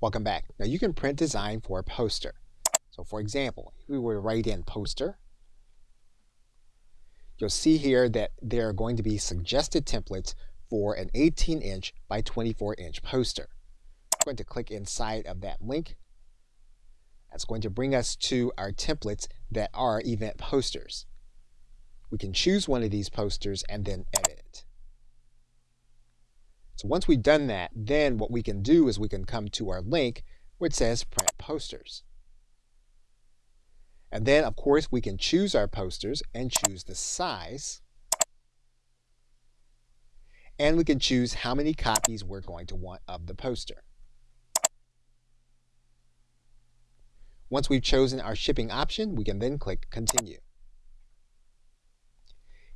Welcome back. Now you can print design for a poster. So for example, if we were to write in poster, you'll see here that there are going to be suggested templates for an 18 inch by 24 inch poster. I'm going to click inside of that link. That's going to bring us to our templates that are event posters. We can choose one of these posters and then edit it. So once we've done that, then what we can do is we can come to our link it says print posters. And then, of course, we can choose our posters and choose the size. And we can choose how many copies we're going to want of the poster. Once we've chosen our shipping option, we can then click Continue.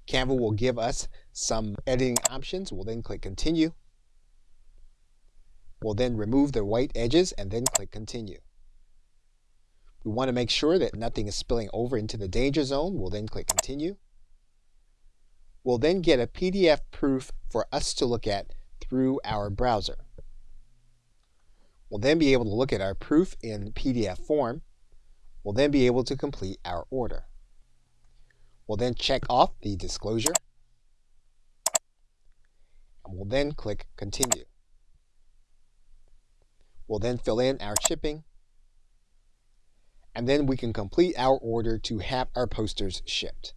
Canva will give us some editing options. We'll then click Continue. We'll then remove the white edges and then click Continue. We want to make sure that nothing is spilling over into the danger zone. We'll then click Continue. We'll then get a PDF proof for us to look at through our browser. We'll then be able to look at our proof in PDF form. We'll then be able to complete our order. We'll then check off the disclosure. And we'll then click Continue. We'll then fill in our shipping. And then we can complete our order to have our posters shipped.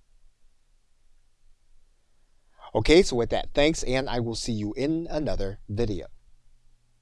Okay, so with that, thanks, and I will see you in another video.